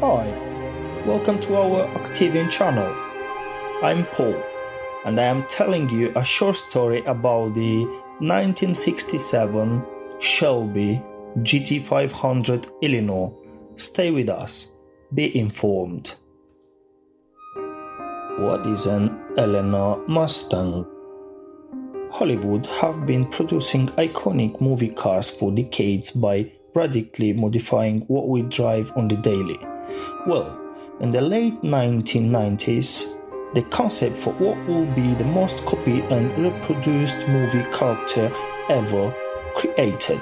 Hi, welcome to our Octavian channel. I'm Paul, and I am telling you a short story about the 1967 Shelby GT500 Eleanor. Stay with us, be informed. What is an Eleanor Mustang? Hollywood have been producing iconic movie cars for decades by radically modifying what we drive on the daily. Well, in the late 1990s, the concept for what will be the most copied and reproduced movie character ever created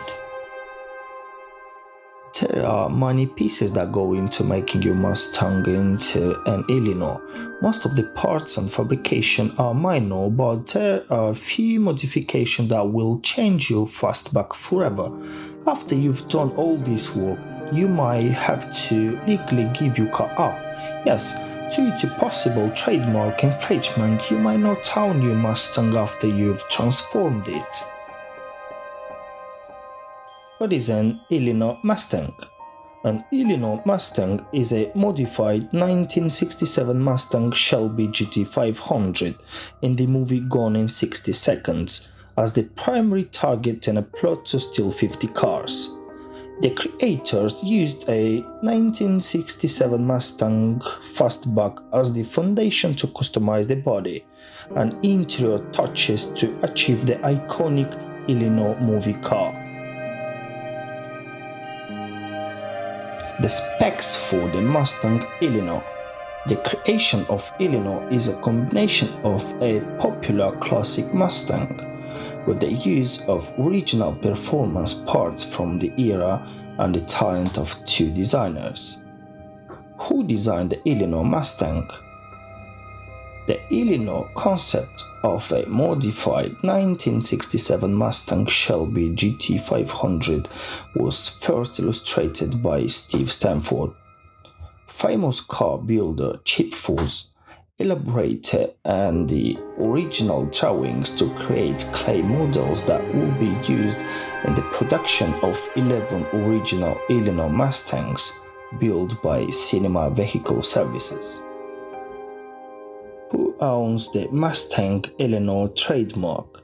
there are many pieces that go into making your Mustang into an Eleanor. Most of the parts and fabrication are minor, but there are a few modifications that will change your fastback forever. After you've done all this work, you might have to legally give your car up. Yes, due to possible trademark infringement, you might not own your Mustang after you've transformed it. What is an Eleanor Mustang? An Eleanor Mustang is a modified 1967 Mustang Shelby GT500 in the movie Gone in 60 Seconds as the primary target in a plot to steal 50 cars. The creators used a 1967 Mustang fastback as the foundation to customize the body and interior touches to achieve the iconic Eleanor movie car. The specs for the Mustang Eleanor. The creation of Eleanor is a combination of a popular classic Mustang with the use of original performance parts from the era and the talent of two designers. Who designed the Eleanor Mustang? The Eleanor concept of a modified 1967 Mustang Shelby GT500 was first illustrated by Steve Stanford. Famous car builder Chip Foose elaborated and the original drawings to create clay models that will be used in the production of 11 original Eleanor Mustangs built by Cinema Vehicle Services who owns the Mustang Eleanor trademark.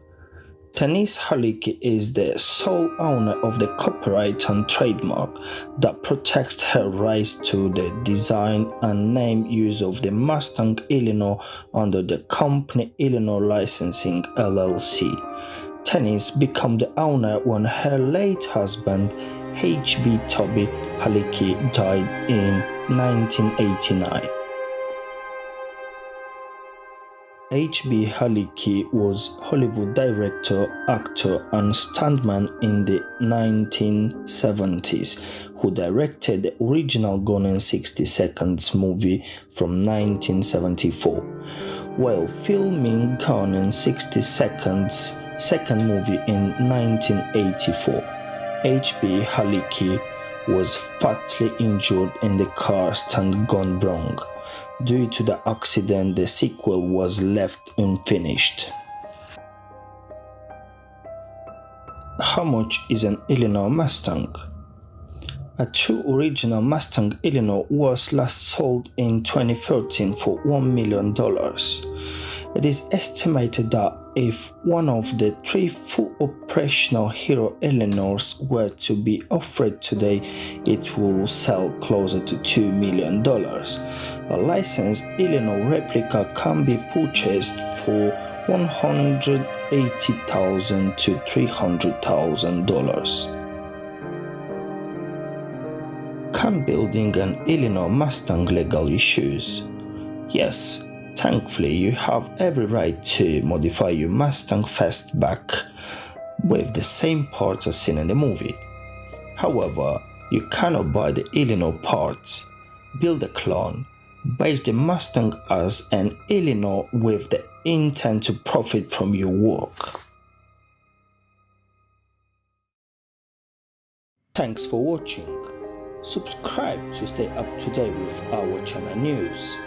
Tanis Halicki is the sole owner of the copyright and trademark that protects her rights to the design and name use of the Mustang Eleanor under the company Eleanor Licensing LLC. Tanis became the owner when her late husband H.B. Toby Halicki died in 1989. H.B. Halicki was Hollywood director, actor, and stuntman in the 1970s, who directed the original Gone in 60 Seconds movie from 1974. While filming Gone in 60 Seconds' second movie in 1984, H.B. Halicki was fatally injured in the car stunt gone wrong. Due to the accident, the sequel was left unfinished. How much is an Eleanor Mustang? A true original Mustang Eleanor was last sold in 2013 for $1 million. It is estimated that if one of the three full operational Hero Eleanor were to be offered today, it will sell closer to $2 million. A licensed Eleanor replica can be purchased for 180,000 to $300,000. Can building an Eleanor Mustang legal issues? Yes, Thankfully, you have every right to modify your Mustang Fastback with the same parts as seen in the movie. However, you cannot buy the Eleanor parts, build a clone, base the Mustang as an Eleanor with the intent to profit from your work. Thanks for watching. Subscribe to stay up to date with our channel news.